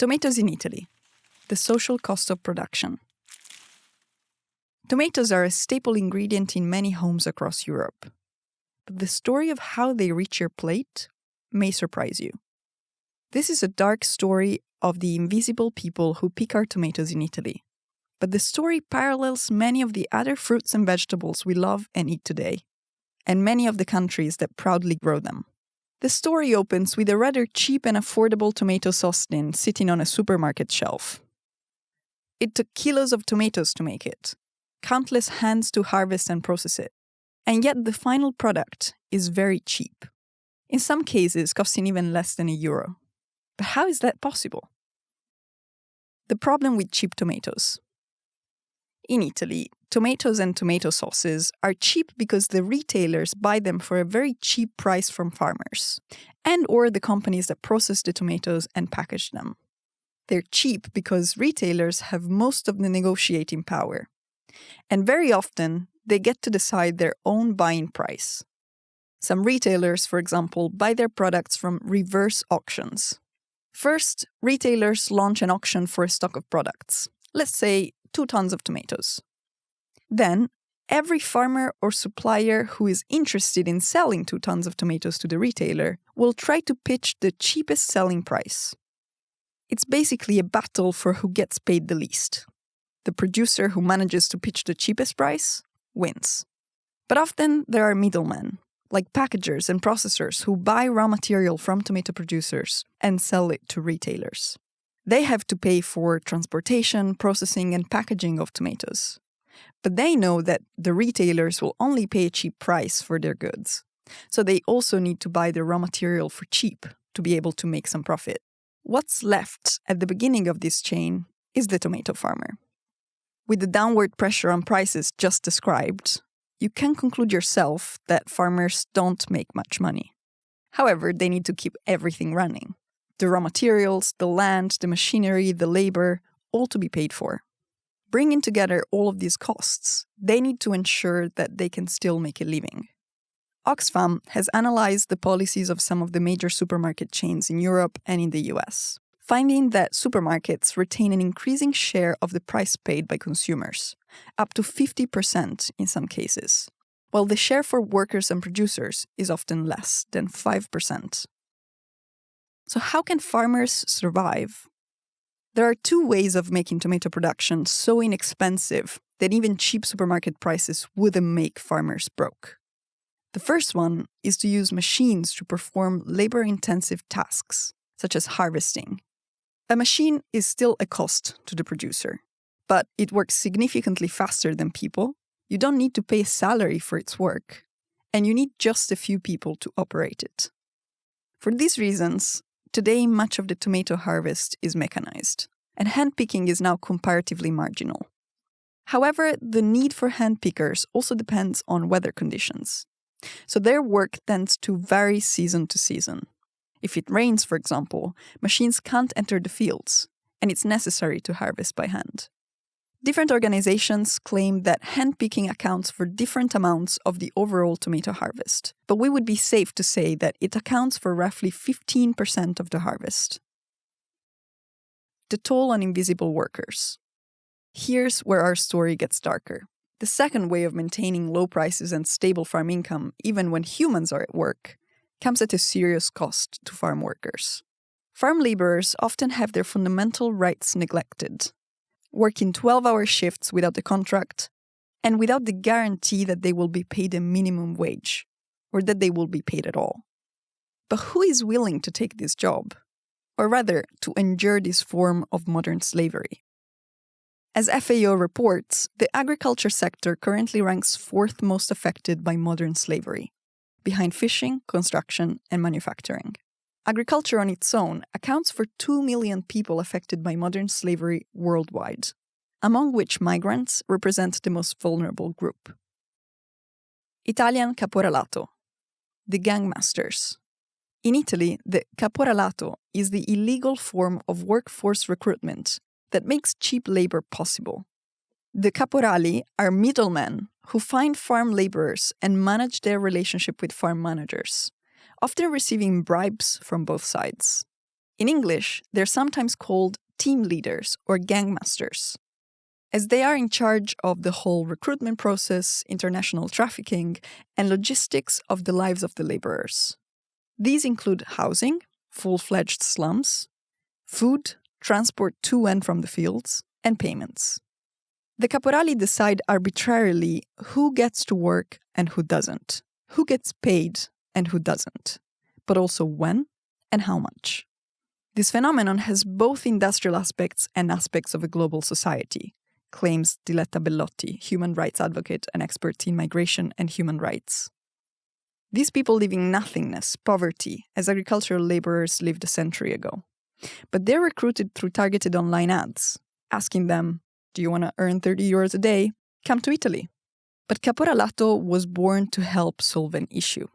Tomatoes in Italy The social cost of production. Tomatoes are a staple ingredient in many homes across Europe. But the story of how they reach your plate may surprise you. This is a dark story of the invisible people who pick our tomatoes in Italy. But the story parallels many of the other fruits and vegetables we love and eat today, and many of the countries that proudly grow them. The story opens with a rather cheap and affordable tomato sauce tin sitting on a supermarket shelf. It took kilos of tomatoes to make it, countless hands to harvest and process it, and yet the final product is very cheap. In some cases, costing even less than a euro. But how is that possible? The problem with cheap tomatoes. In Italy, tomatoes and tomato sauces are cheap because the retailers buy them for a very cheap price from farmers and or the companies that process the tomatoes and package them. They're cheap because retailers have most of the negotiating power. And very often, they get to decide their own buying price. Some retailers, for example, buy their products from reverse auctions. First, retailers launch an auction for a stock of products, let's say two tons of tomatoes. Then, every farmer or supplier who is interested in selling two tons of tomatoes to the retailer will try to pitch the cheapest selling price. It's basically a battle for who gets paid the least. The producer who manages to pitch the cheapest price wins. But often there are middlemen, like packagers and processors who buy raw material from tomato producers and sell it to retailers. They have to pay for transportation, processing, and packaging of tomatoes. But they know that the retailers will only pay a cheap price for their goods. So they also need to buy the raw material for cheap to be able to make some profit. What's left at the beginning of this chain is the tomato farmer. With the downward pressure on prices just described, you can conclude yourself that farmers don't make much money. However, they need to keep everything running the raw materials, the land, the machinery, the labor, all to be paid for. Bringing together all of these costs, they need to ensure that they can still make a living. Oxfam has analyzed the policies of some of the major supermarket chains in Europe and in the US, finding that supermarkets retain an increasing share of the price paid by consumers, up to 50% in some cases, while the share for workers and producers is often less than 5%. So, how can farmers survive? There are two ways of making tomato production so inexpensive that even cheap supermarket prices wouldn't make farmers broke. The first one is to use machines to perform labor intensive tasks, such as harvesting. A machine is still a cost to the producer, but it works significantly faster than people. You don't need to pay a salary for its work, and you need just a few people to operate it. For these reasons, Today, much of the tomato harvest is mechanized, and hand picking is now comparatively marginal. However, the need for hand pickers also depends on weather conditions, so their work tends to vary season to season. If it rains, for example, machines can't enter the fields, and it's necessary to harvest by hand. Different organizations claim that handpicking accounts for different amounts of the overall tomato harvest, but we would be safe to say that it accounts for roughly 15% of the harvest. The toll on invisible workers. Here's where our story gets darker. The second way of maintaining low prices and stable farm income, even when humans are at work, comes at a serious cost to farm workers. Farm laborers often have their fundamental rights neglected, working 12 hour shifts without a contract, and without the guarantee that they will be paid a minimum wage, or that they will be paid at all. But who is willing to take this job? Or rather, to endure this form of modern slavery? As FAO reports, the agriculture sector currently ranks fourth most affected by modern slavery, behind fishing, construction, and manufacturing. Agriculture on its own accounts for 2 million people affected by modern slavery worldwide, among which migrants represent the most vulnerable group. Italian caporalato, the gangmasters. In Italy, the caporalato is the illegal form of workforce recruitment that makes cheap labor possible. The caporali are middlemen who find farm laborers and manage their relationship with farm managers often receiving bribes from both sides. In English, they're sometimes called team leaders or gangmasters, as they are in charge of the whole recruitment process, international trafficking, and logistics of the lives of the laborers. These include housing, full fledged slums, food, transport to and from the fields, and payments. The caporali decide arbitrarily who gets to work and who doesn't, who gets paid and who doesn't, but also when and how much. This phenomenon has both industrial aspects and aspects of a global society, claims Diletta Bellotti, human rights advocate and expert in migration and human rights. These people live in nothingness, poverty, as agricultural laborers lived a century ago. But they're recruited through targeted online ads, asking them, Do you want to earn 30 euros a day? Come to Italy. But Caporalato was born to help solve an issue.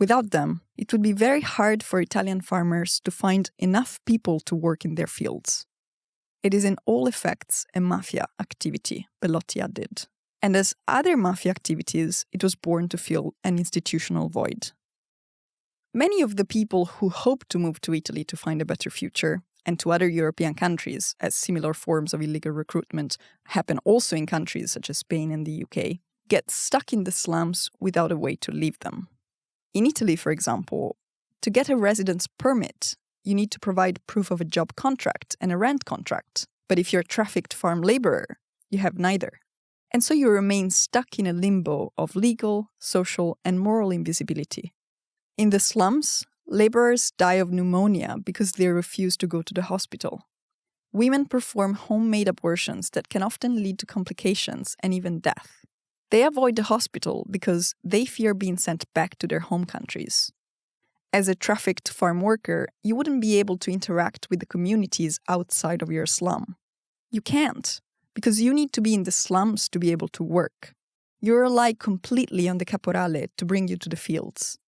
Without them, it would be very hard for Italian farmers to find enough people to work in their fields. It is in all effects a mafia activity, Bellotti added. And as other mafia activities, it was born to fill an institutional void. Many of the people who hope to move to Italy to find a better future and to other European countries, as similar forms of illegal recruitment happen also in countries such as Spain and the UK, get stuck in the slums without a way to leave them. In Italy, for example, to get a residence permit, you need to provide proof of a job contract and a rent contract. But if you're a trafficked farm laborer, you have neither. And so you remain stuck in a limbo of legal, social, and moral invisibility. In the slums, laborers die of pneumonia because they refuse to go to the hospital. Women perform homemade abortions that can often lead to complications and even death. They avoid the hospital because they fear being sent back to their home countries. As a trafficked farm worker, you wouldn't be able to interact with the communities outside of your slum. You can't, because you need to be in the slums to be able to work. You rely completely on the caporale to bring you to the fields.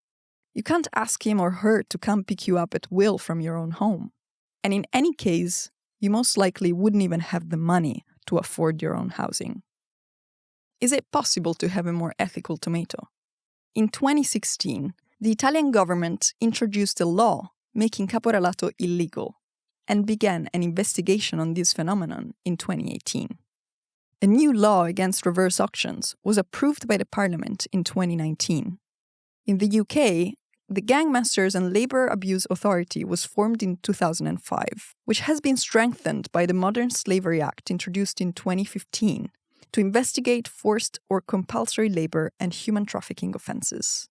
You can't ask him or her to come pick you up at will from your own home. And in any case, you most likely wouldn't even have the money to afford your own housing. Is it possible to have a more ethical tomato? In 2016, the Italian government introduced a law making caporalato illegal and began an investigation on this phenomenon in 2018. A new law against reverse auctions was approved by the parliament in 2019. In the UK, the Gangmasters and Labour Abuse Authority was formed in 2005, which has been strengthened by the Modern Slavery Act introduced in 2015 to investigate forced or compulsory labor and human trafficking offences.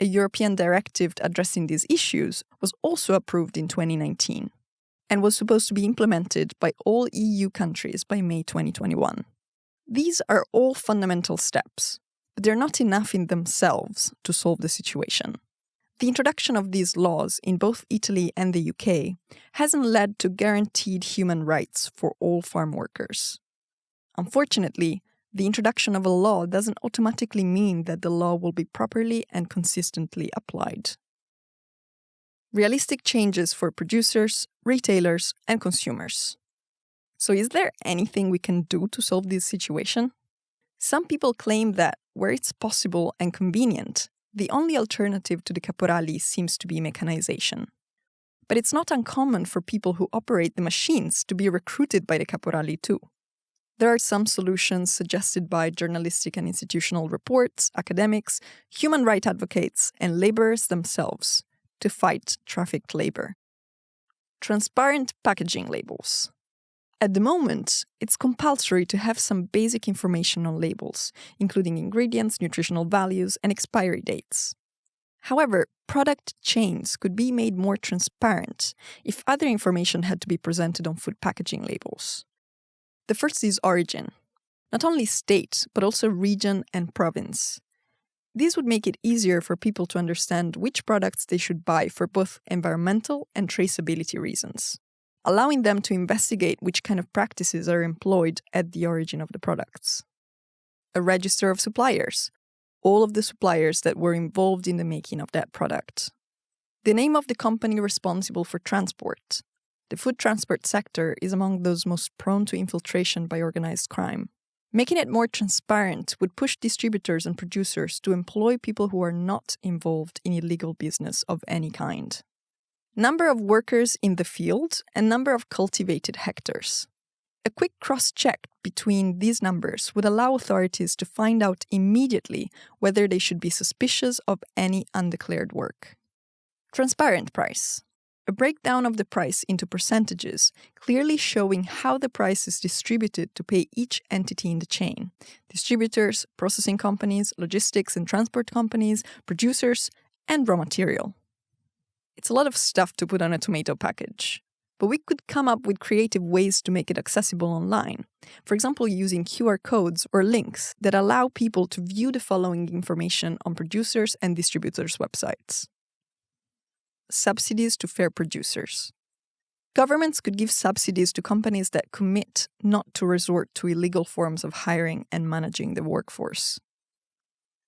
A European directive addressing these issues was also approved in 2019 and was supposed to be implemented by all EU countries by May 2021. These are all fundamental steps, but they're not enough in themselves to solve the situation. The introduction of these laws in both Italy and the UK hasn't led to guaranteed human rights for all farm workers. Unfortunately, the introduction of a law doesn't automatically mean that the law will be properly and consistently applied. Realistic changes for producers, retailers, and consumers. So, is there anything we can do to solve this situation? Some people claim that, where it's possible and convenient, the only alternative to the caporali seems to be mechanization. But it's not uncommon for people who operate the machines to be recruited by the caporali too. There are some solutions suggested by journalistic and institutional reports, academics, human rights advocates, and laborers themselves to fight trafficked labor. Transparent packaging labels. At the moment, it's compulsory to have some basic information on labels, including ingredients, nutritional values, and expiry dates. However, product chains could be made more transparent if other information had to be presented on food packaging labels. The first is origin, not only state, but also region and province. This would make it easier for people to understand which products they should buy for both environmental and traceability reasons, allowing them to investigate which kind of practices are employed at the origin of the products. A register of suppliers, all of the suppliers that were involved in the making of that product. The name of the company responsible for transport, the food transport sector is among those most prone to infiltration by organized crime. Making it more transparent would push distributors and producers to employ people who are not involved in illegal business of any kind. number of workers in the field, and number of cultivated hectares. A quick cross check between these numbers would allow authorities to find out immediately whether they should be suspicious of any undeclared work. Transparent price. A breakdown of the price into percentages, clearly showing how the price is distributed to pay each entity in the chain distributors, processing companies, logistics and transport companies, producers, and raw material. It's a lot of stuff to put on a tomato package. But we could come up with creative ways to make it accessible online. For example, using QR codes or links that allow people to view the following information on producers and distributors' websites subsidies to fair producers. Governments could give subsidies to companies that commit not to resort to illegal forms of hiring and managing the workforce.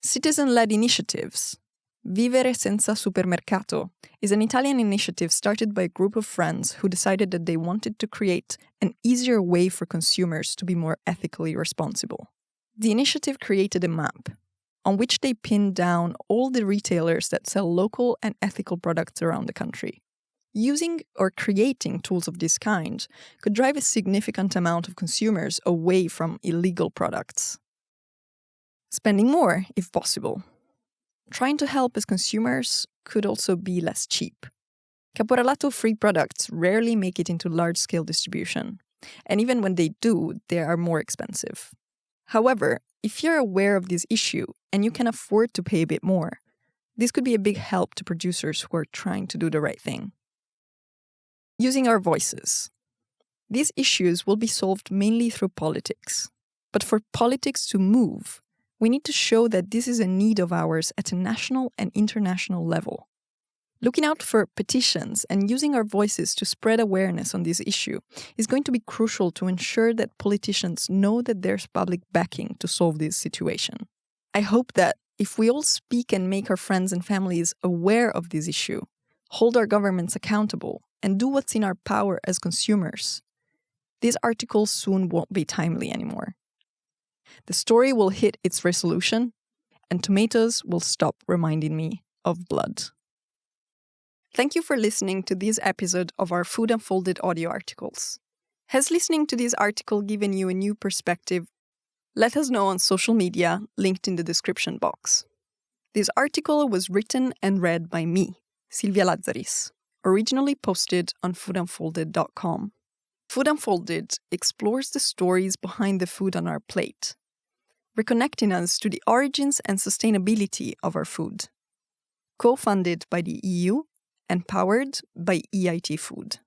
Citizen led initiatives. Vivere senza supermercato is an Italian initiative started by a group of friends who decided that they wanted to create an easier way for consumers to be more ethically responsible. The initiative created a map on which they pinned down all the retailers that sell local and ethical products around the country. Using or creating tools of this kind could drive a significant amount of consumers away from illegal products. Spending more, if possible. Trying to help as consumers could also be less cheap. Caporalato free products rarely make it into large scale distribution, and even when they do, they are more expensive. However, if you're aware of this issue and you can afford to pay a bit more, this could be a big help to producers who are trying to do the right thing. Using our voices. These issues will be solved mainly through politics. But for politics to move, we need to show that this is a need of ours at a national and international level. Looking out for petitions and using our voices to spread awareness on this issue is going to be crucial to ensure that politicians know that there's public backing to solve this situation. I hope that if we all speak and make our friends and families aware of this issue, hold our governments accountable, and do what's in our power as consumers, these articles soon won't be timely anymore. The story will hit its resolution, and tomatoes will stop reminding me of blood. Thank you for listening to this episode of our Food Unfolded audio articles. Has listening to this article given you a new perspective? Let us know on social media, linked in the description box. This article was written and read by me, Silvia Lazzaris, originally posted on foodunfolded.com. Food Unfolded explores the stories behind the food on our plate, reconnecting us to the origins and sustainability of our food. Co funded by the EU and powered by EIT Food.